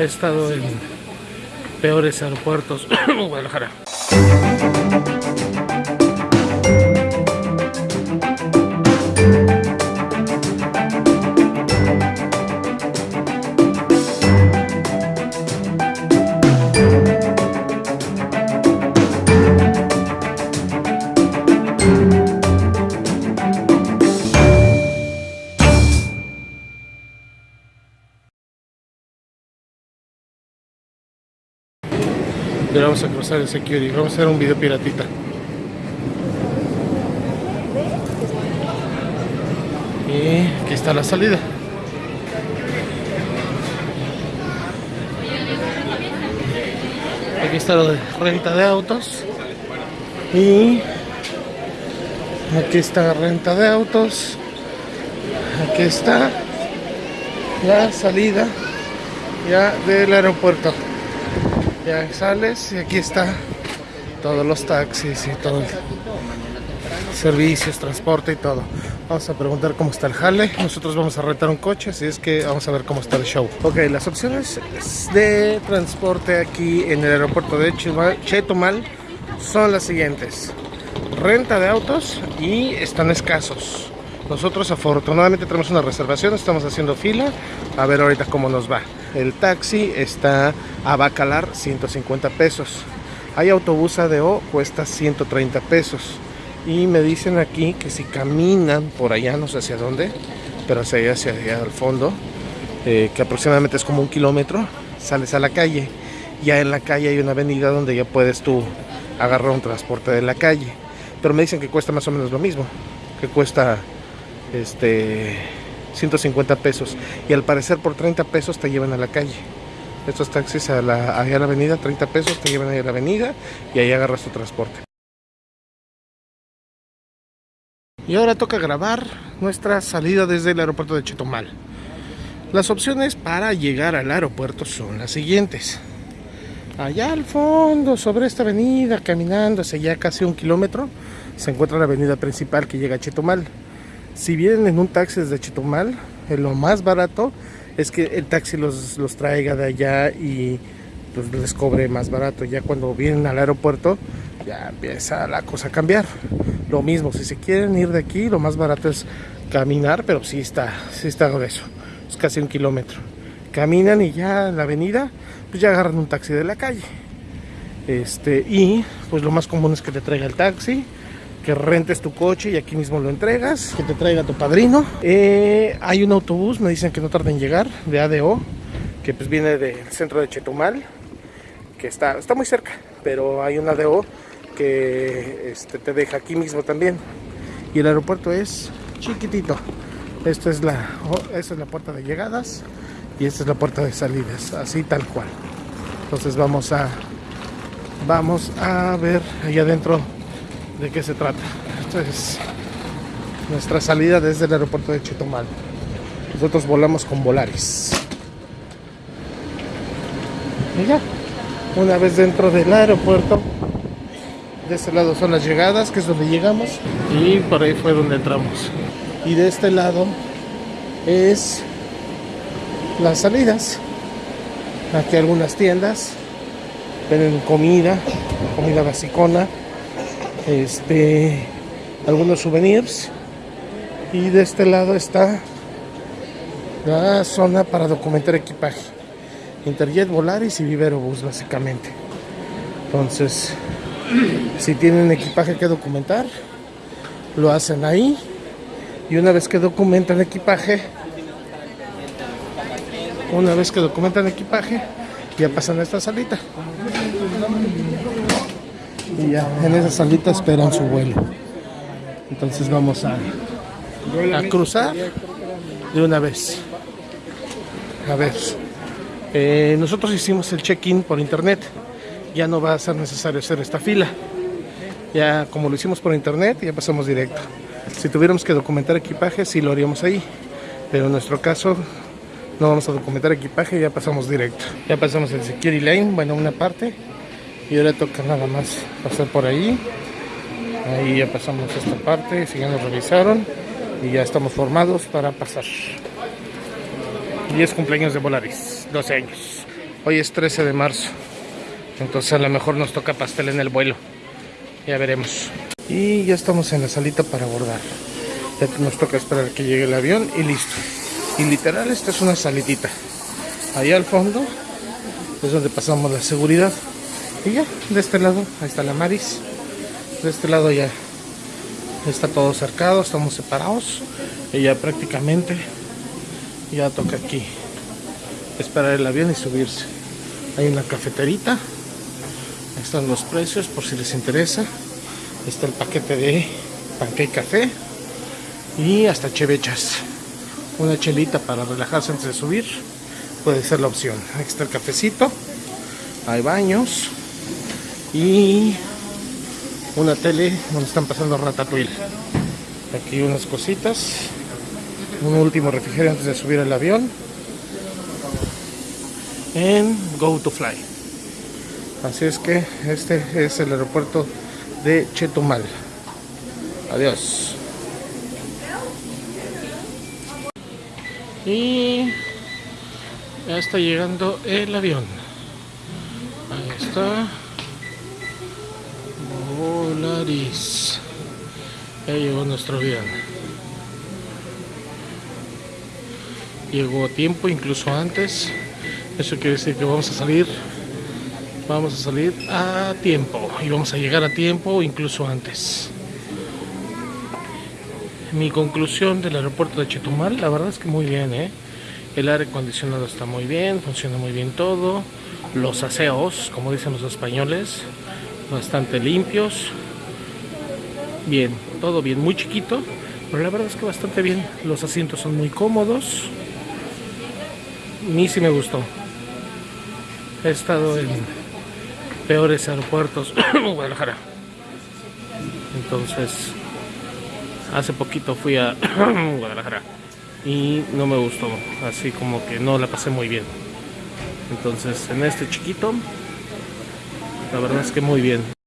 He estado en peores aeropuertos en Pero vamos a cruzar el security. Vamos a hacer un video piratita. Y aquí está la salida. Aquí está lo de renta de autos. Y aquí está renta de autos. Aquí está la salida ya del aeropuerto ya sales y aquí está todos los taxis y todo servicios, transporte y todo. Vamos a preguntar cómo está el jale. Nosotros vamos a rentar un coche, así es que vamos a ver cómo está el show. Ok, las opciones de transporte aquí en el aeropuerto de Chetumal son las siguientes. Renta de autos y están escasos. Nosotros afortunadamente tenemos una reservación, estamos haciendo fila. A ver ahorita cómo nos va. El taxi está a Bacalar 150 pesos. Hay autobús ADO, cuesta 130 pesos. Y me dicen aquí que si caminan por allá, no sé hacia dónde, pero hacia allá, hacia allá al fondo, eh, que aproximadamente es como un kilómetro, sales a la calle. Ya en la calle hay una avenida donde ya puedes tú agarrar un transporte de la calle. Pero me dicen que cuesta más o menos lo mismo, que cuesta este 150 pesos. Y al parecer por 30 pesos te llevan a la calle. Estos taxis a la, allá a la avenida 30 pesos te llevan a la avenida y ahí agarras tu transporte. Y ahora toca grabar nuestra salida desde el aeropuerto de Chetumal las opciones para llegar al aeropuerto son las siguientes. Allá al fondo sobre esta avenida caminando hacia allá casi un kilómetro se encuentra la avenida principal que llega a Chetumal si vienen en un taxi desde Chetumal, lo más barato es que el taxi los, los traiga de allá y pues les cobre más barato. Ya cuando vienen al aeropuerto, ya empieza la cosa a cambiar. Lo mismo, si se quieren ir de aquí, lo más barato es caminar, pero sí está, sí está eso. Es casi un kilómetro. Caminan y ya en la avenida, pues ya agarran un taxi de la calle. Este, y pues lo más común es que te traiga el taxi que rentes tu coche y aquí mismo lo entregas, que te traiga tu padrino. Eh, hay un autobús, me dicen que no tarda en llegar, de ADO, que pues viene del centro de Chetumal, que está, está muy cerca, pero hay un ADO que este, te deja aquí mismo también. Y el aeropuerto es chiquitito. Esta es la, esta es la puerta de llegadas y esta es la puerta de salidas, así tal cual. Entonces vamos a vamos a ver allá adentro de qué se trata. Esta es nuestra salida desde el aeropuerto de Chetumal. Nosotros volamos con Volaris. Y una vez dentro del aeropuerto, de este lado son las llegadas, que es donde llegamos, y por ahí fue donde entramos. Y de este lado es las salidas. Aquí algunas tiendas venden comida, comida basicona este algunos souvenirs. Y de este lado está la zona para documentar equipaje. Interjet, Volaris y Vivero Bus básicamente. Entonces si tienen equipaje que documentar lo hacen ahí. Y una vez que documentan equipaje una vez que documentan equipaje ya pasan a esta salita y ya en esa salita esperan su vuelo. Entonces vamos a, a cruzar de una vez. A ver, eh, nosotros hicimos el check-in por internet. Ya no va a ser necesario hacer esta fila. Ya como lo hicimos por internet, ya pasamos directo. Si tuviéramos que documentar equipaje, sí lo haríamos ahí. Pero en nuestro caso, no vamos a documentar equipaje, ya pasamos directo. Ya pasamos el security lane, bueno, una parte y ahora toca nada más pasar por ahí ahí ya pasamos esta parte si ya nos revisaron y ya estamos formados para pasar 10 cumpleaños de Volaris 12 años Hoy es 13 de marzo. Entonces a lo mejor nos toca pastel en el vuelo. Ya veremos. Y ya estamos en la salita para abordar. Ya nos toca esperar que llegue el avión y listo. Y literal esta es una salitita. Allá al fondo es donde pasamos la seguridad. Y ya, de este lado, ahí está la Maris. De este lado ya está todo cercado, estamos separados. Y ya prácticamente ya toca aquí esperar el avión y subirse. Hay una cafeterita. Están los precios por si les interesa. Está el paquete de pancake café y hasta chevechas. Una chelita para relajarse antes de subir puede ser la opción. Aquí está el cafecito. Hay baños y una tele donde están pasando ratatouille. Aquí unas cositas. Un último refrigerio antes de subir al avión en Go to Fly. Así es que este es el aeropuerto de Chetumal. Adiós. Y ya está llegando el avión. Ahí está. Volaris. Ya llegó nuestro avión. Llegó a tiempo, incluso antes. Eso quiere decir que vamos a salir vamos a salir a tiempo y vamos a llegar a tiempo incluso antes mi conclusión del aeropuerto de Chetumal la verdad es que muy bien ¿eh? el aire acondicionado está muy bien funciona muy bien todo los aseos como dicen los españoles bastante limpios bien todo bien muy chiquito pero la verdad es que bastante bien los asientos son muy cómodos a mí sí me gustó He estado en peores aeropuertos Guadalajara. Entonces, hace poquito fui a Guadalajara y no me gustó, así como que no la pasé muy bien. Entonces, en este chiquito, la verdad es que muy bien.